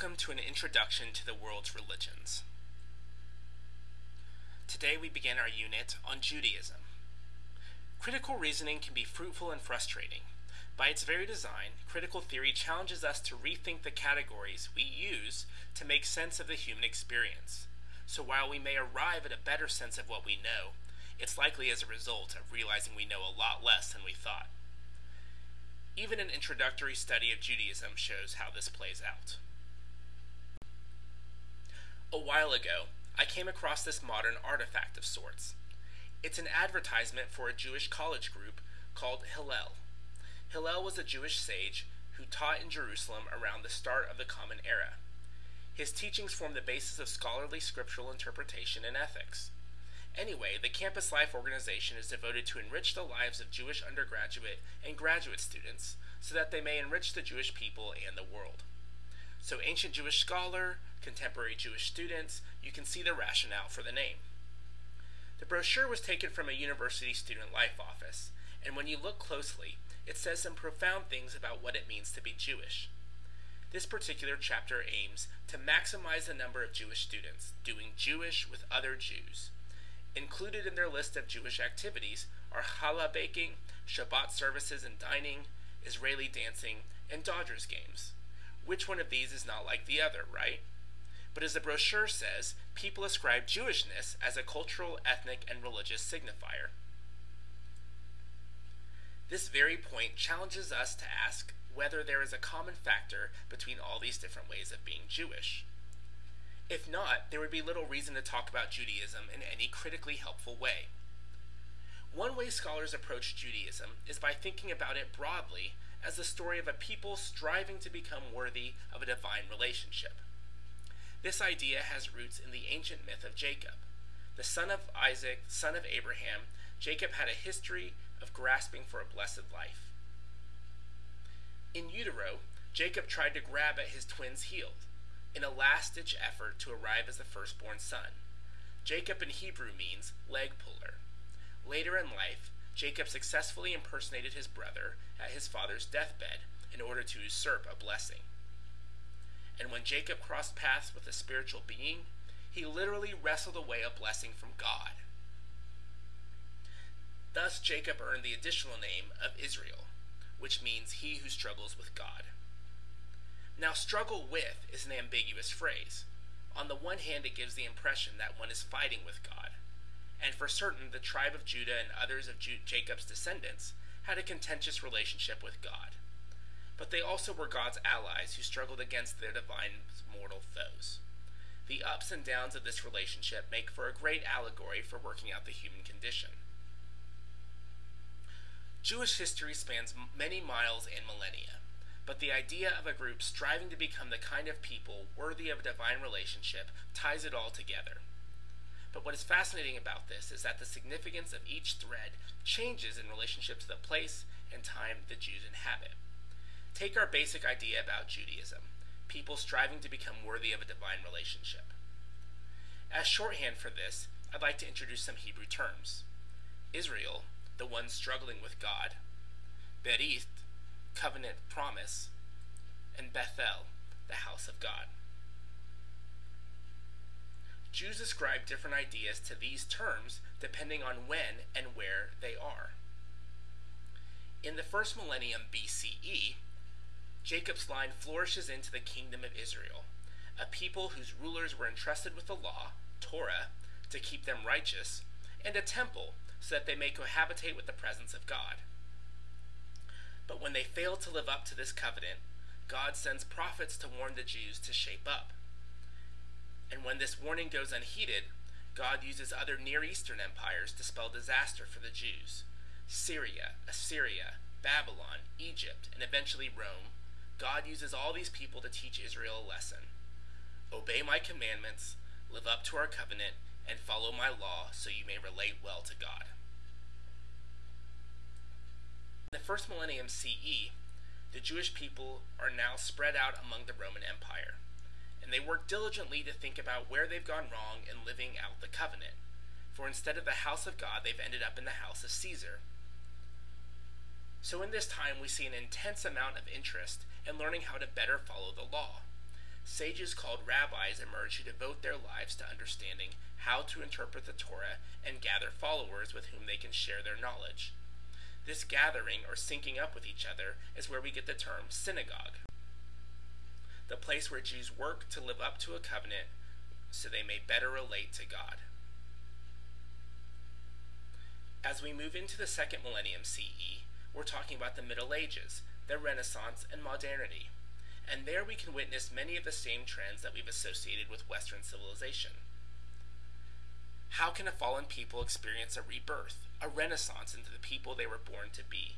Welcome to an introduction to the world's religions. Today we begin our unit on Judaism. Critical reasoning can be fruitful and frustrating. By its very design, critical theory challenges us to rethink the categories we use to make sense of the human experience. So while we may arrive at a better sense of what we know, it's likely as a result of realizing we know a lot less than we thought. Even an introductory study of Judaism shows how this plays out. A while ago, I came across this modern artifact of sorts. It's an advertisement for a Jewish college group called Hillel. Hillel was a Jewish sage who taught in Jerusalem around the start of the Common Era. His teachings form the basis of scholarly scriptural interpretation and ethics. Anyway, the Campus Life organization is devoted to enrich the lives of Jewish undergraduate and graduate students so that they may enrich the Jewish people and the world. So, ancient Jewish scholar, contemporary Jewish students, you can see the rationale for the name. The brochure was taken from a university student life office, and when you look closely, it says some profound things about what it means to be Jewish. This particular chapter aims to maximize the number of Jewish students doing Jewish with other Jews Included in their list of Jewish activities are challah baking, Shabbat services and dining, Israeli dancing, and Dodgers games. Which one of these is not like the other, right? But as the brochure says, people ascribe Jewishness as a cultural, ethnic, and religious signifier. This very point challenges us to ask whether there is a common factor between all these different ways of being Jewish. If not, there would be little reason to talk about Judaism in any critically helpful way. One way scholars approach Judaism is by thinking about it broadly as the story of a people striving to become worthy of a divine relationship. This idea has roots in the ancient myth of Jacob. The son of Isaac, son of Abraham, Jacob had a history of grasping for a blessed life. In utero, Jacob tried to grab at his twin's heel, in a last ditch effort to arrive as the firstborn son. Jacob in Hebrew means leg puller. Later in life, Jacob successfully impersonated his brother at his father's deathbed in order to usurp a blessing. And when Jacob crossed paths with a spiritual being, he literally wrestled away a blessing from God. Thus, Jacob earned the additional name of Israel, which means he who struggles with God. Now, struggle with is an ambiguous phrase. On the one hand, it gives the impression that one is fighting with God. And for certain, the tribe of Judah and others of Ju- Jacob's descendants had a contentious relationship with God. But they also were God's allies who struggled against their divine mortal foes. The ups and downs of this relationship make for a great allegory for working out the human condition. Jewish history spans many miles and millennia but the idea of a group striving to become the kind of people worthy of a divine relationship ties it all together. But what is fascinating about this is that the significance of each thread changes in relationship to the place and time the Jews inhabit. Take our basic idea about Judaism people striving to become worthy of a divine relationship. As shorthand for this, I'd like to introduce some Hebrew terms Israel, the one struggling with God, Berith, covenant promise, and Bethel, the house of God. Jews ascribe different ideas to these terms depending on when and where they are. In the first millennium BCE, Jacob's line flourishes into the kingdom of Israel, a people whose rulers were entrusted with the law, Torah, to keep them righteous, and a temple so that they may cohabitate with the presence of God. But when they fail to live up to this covenant, God sends prophets to warn the Jews to shape up. And when this warning goes unheeded, God uses other Near Eastern empires to spell disaster for the Jews. Syria, Assyria, Babylon, Egypt, and eventually Rome. God uses all these people to teach Israel a lesson. Obey my commandments, live up to our covenant, and follow my law so you may relate well to God. In the first millennium CE, the Jewish people are now spread out among the Roman Empire, work diligently to think about where they've gone wrong in living out the covenant. For instead of the house of God, they've ended up in the house of Caesar. So in this time, we see an intense amount of interest in learning how to better follow the law. sages called rabbis emerge who devote their lives to understanding how to interpret the Torah and gather followers with whom they can share their knowledge. This gathering or syncing up with each other is where we get the term synagogue, the place where Jews work to live up to a covenant so they may better relate to God. As we move into the second millennium CE, we're talking about the Middle Ages, the Renaissance, and modernity. And there we can witness many of the same trends that we've associated with Western civilization. How can a fallen people experience a rebirth, a renaissance into the people they were born to be?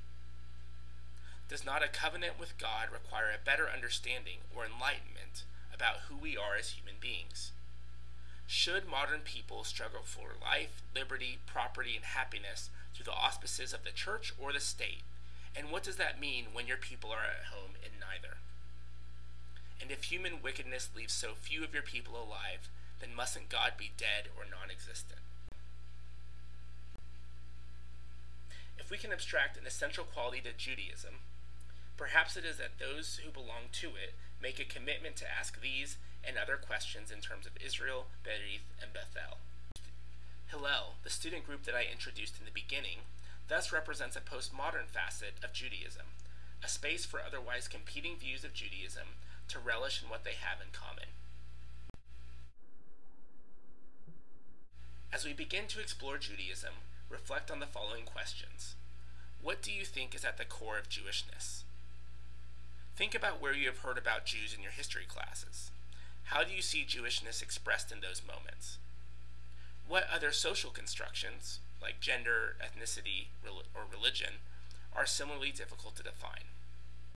Does not a covenant with God require a better understanding or enlightenment about who we are as human beings? Should modern people struggle for life, liberty, property, and happiness through the auspices of the church or the state? And what does that mean when your people are at home in neither? And if human wickedness leaves so few of your people alive, then mustn't God be dead or non existent? If we can abstract an essential quality to Judaism, perhaps it is that those who belong to it make a commitment to ask these and other questions in terms of Israel, Berith, and Bethel. Hillel, the student group that I introduced in the beginning, thus represents a postmodern facet of Judaism, a space for otherwise competing views of Judaism to relish in what they have in common. As we begin to explore Judaism, reflect on the following questions. What do you think is at the core of Jewishness? Think about where you have heard about Jews in your history classes. How do you see Jewishness expressed in those moments? What other social constructions, like gender, ethnicity, or religion, are similarly difficult to define?